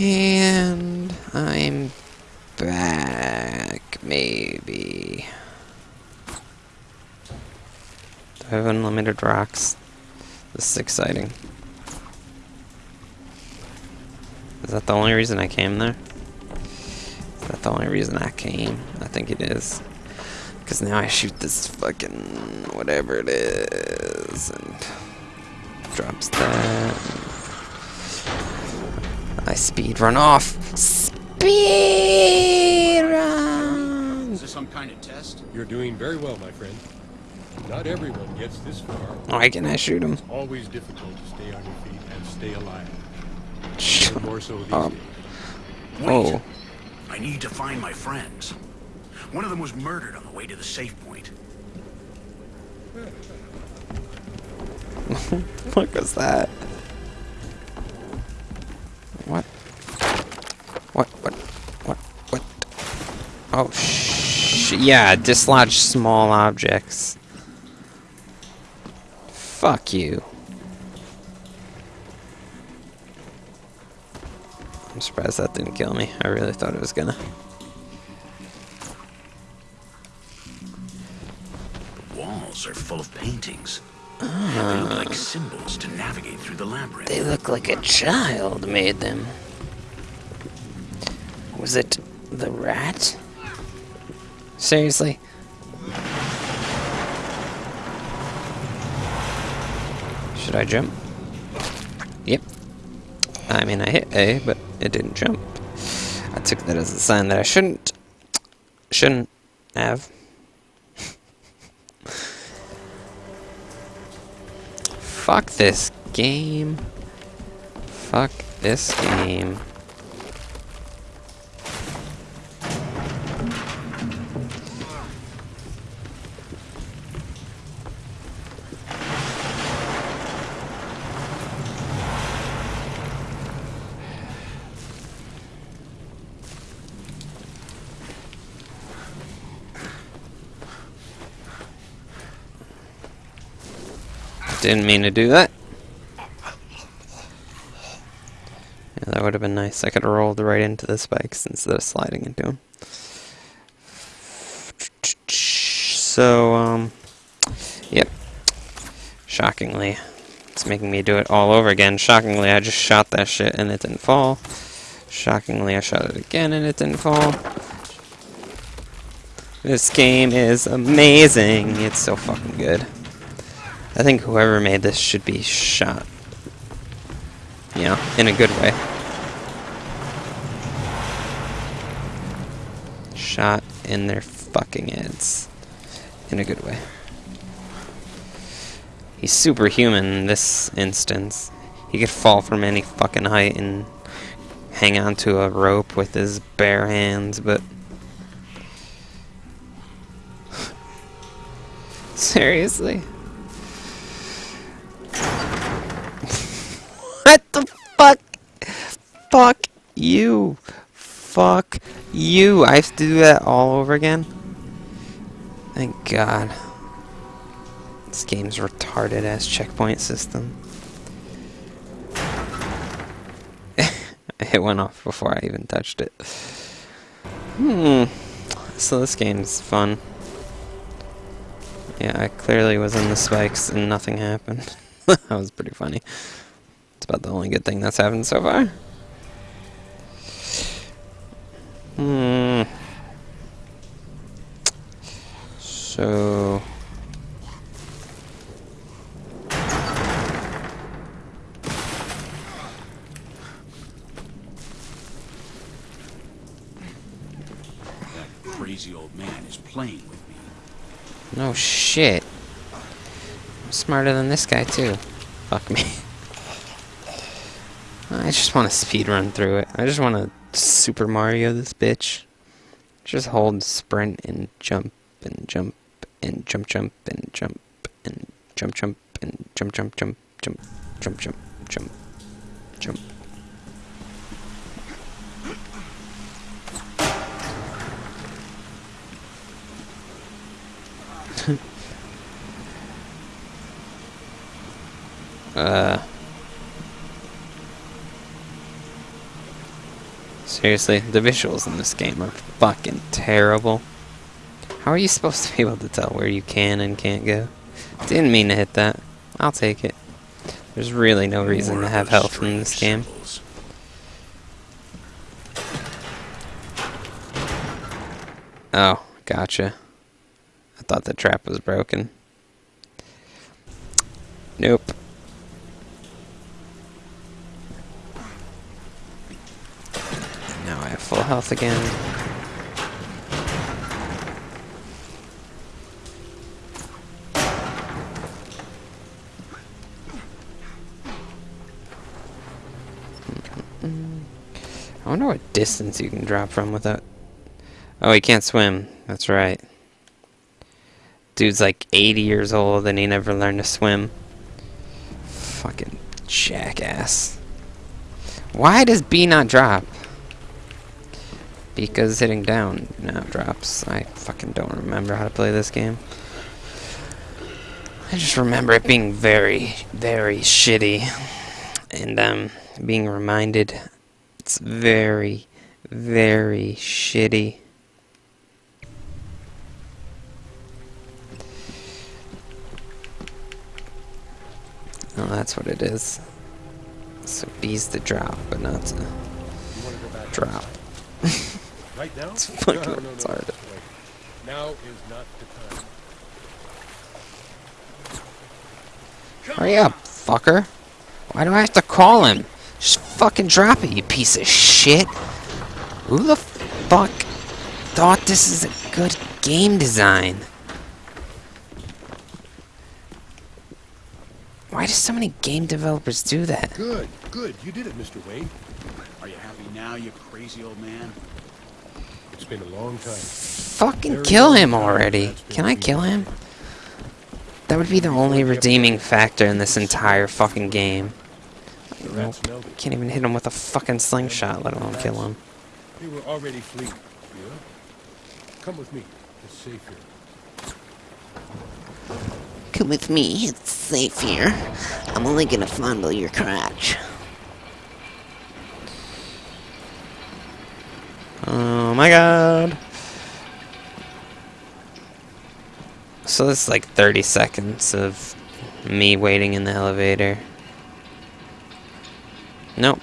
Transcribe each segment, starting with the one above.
And I'm back, maybe. Do I have unlimited rocks? This is exciting. Is that the only reason I came there? Is that the only reason I came? I think it is. Because now I shoot this fucking whatever it is and drops that. I speed run off. Speed run. Is this some kind of test? You're doing very well, my friend. Not everyone gets this far. Why can I shoot him? It's always difficult to stay on your feet and stay alive. Shut more so these up. days. Oh. Wait. Oh, I need to find my friends. One of them was murdered on the way to the safe point. what was that? What? What? What? What? Oh, sh! Yeah, dislodge small objects. Fuck you. I'm surprised that didn't kill me. I really thought it was gonna. The walls are full of paintings. They look ah. like symbols to navigate through the labyrinth. They look like a child made them. Was it the rat? Seriously? Should I jump? Yep. I mean, I hit A, but it didn't jump. I took that as a sign that I shouldn't. Shouldn't have. Fuck this game. Fuck this game. Didn't mean to do that. Yeah, that would have been nice. I could have rolled right into the spikes instead of sliding into them. So, um, yep. Shockingly, it's making me do it all over again. Shockingly, I just shot that shit and it didn't fall. Shockingly, I shot it again and it didn't fall. This game is amazing. It's so fucking good. I think whoever made this should be shot. You know, in a good way. Shot in their fucking heads. In a good way. He's superhuman in this instance. He could fall from any fucking height and hang onto a rope with his bare hands, but... Seriously? You. Fuck you. I have to do that all over again? Thank God. This game's retarded ass checkpoint system. it went off before I even touched it. Hmm. So this game's fun. Yeah, I clearly was in the spikes and nothing happened. that was pretty funny. It's about the only good thing that's happened so far. Hmm. So. That crazy old man is playing with me. No shit. I'm smarter than this guy too. Fuck me. I just want to speed run through it. I just want to Super Mario this bitch. Just hold sprint and jump and jump and jump jump and jump and jump jump and jump jump jump jump jump jump jump jump. Uh Seriously, the visuals in this game are fucking terrible. How are you supposed to be able to tell where you can and can't go? Didn't mean to hit that. I'll take it. There's really no reason More to have health in this game. symbols. Oh, gotcha. I thought the trap was broken. Nope. Full health again. I wonder what distance you can drop from without Oh, he can't swim. That's right. Dude's like 80 years old and he never learned to swim. Fucking jackass. Why does B not drop? Because hitting down now drops. I fucking don't remember how to play this game. I just remember it being very, very shitty. And um, being reminded it's very, very shitty. Oh, that's what it is. So B's the drop, but not to drop. right now? It's fucking no, no, no. Now is not the time. Hurry up, fucker. Why do I have to call him? Just fucking drop it, you piece of shit. Who the fuck thought this is a good game design? Why do so many game developers do that? Good, good. You did it, Mr. Wayne. Are you happy now, you crazy old man? Been a long time. Fucking kill him already. Can I kill him? That would be the only redeeming factor in this entire fucking game. The Nope. rats smelled it. Can't even hit him with a fucking slingshot, let alone kill him. They were already fleeing. Come with me. It's safe here. Come with me, it's safe here. I'm only gonna fondle your crotch. Oh my god. So this is like 30 seconds of me waiting in the elevator. Nope.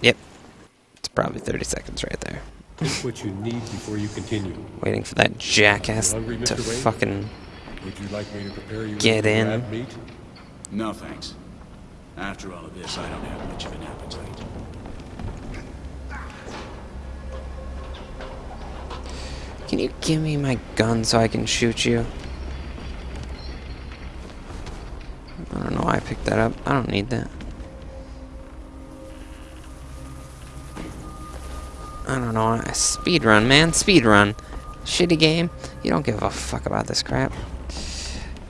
Yep. It's probably 30 seconds right there. What you need before you continue. Waiting for that jackass hungry, to Wayne? fucking Would you like me to prepare you Get in. No, thanks. After all of this, I don't have much of an appetite. Can you give me my gun so I can shoot you? I don't know why I picked that up. I don't need that. I don't know. why- Speed run, man. Speed run. Shitty game. You don't give a fuck about this crap.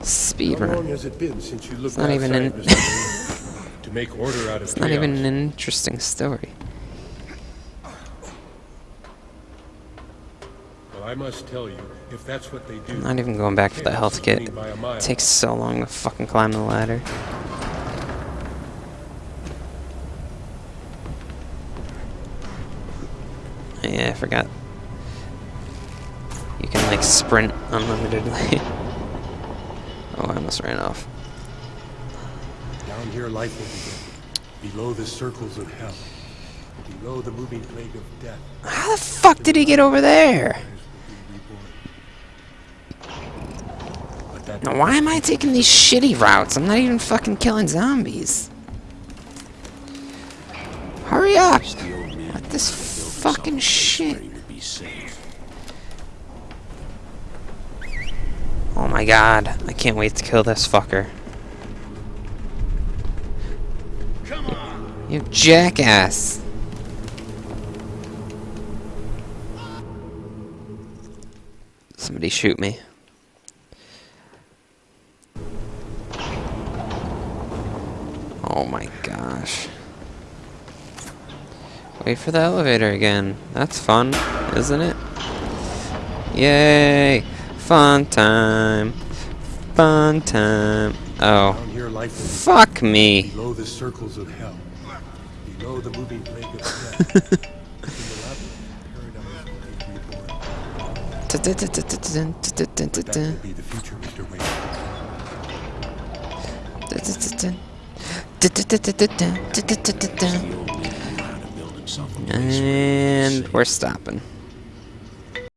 Speed How long run. has it been since you looked not even outside, in- Mr. Wayne, to make order out of It's not even an interesting story. I must tell you, if that's what they do, I'm not even going back for the health kit. winning by a mile. It takes so long to fucking climb the ladder. Yeah, I forgot. You can like sprint unlimitedly. oh, I almost ran off. Down here, life will begin. Below the circles of hell. Below the moving plague of death. How the fuck did he get over there? But that Now, why am I taking these shitty routes? I'm not even fucking killing zombies. Hurry up! What this fucking shit? Oh my god, I can't wait to kill this fucker. You jackass! Somebody shoot me. Oh my gosh. Wait for the elevator again. That's fun, isn't it? Yay! Fun time. Fun time. Oh. Down here, life will Fuck me. Below the circles of hell. Below the moving plague of death. And we're stopping.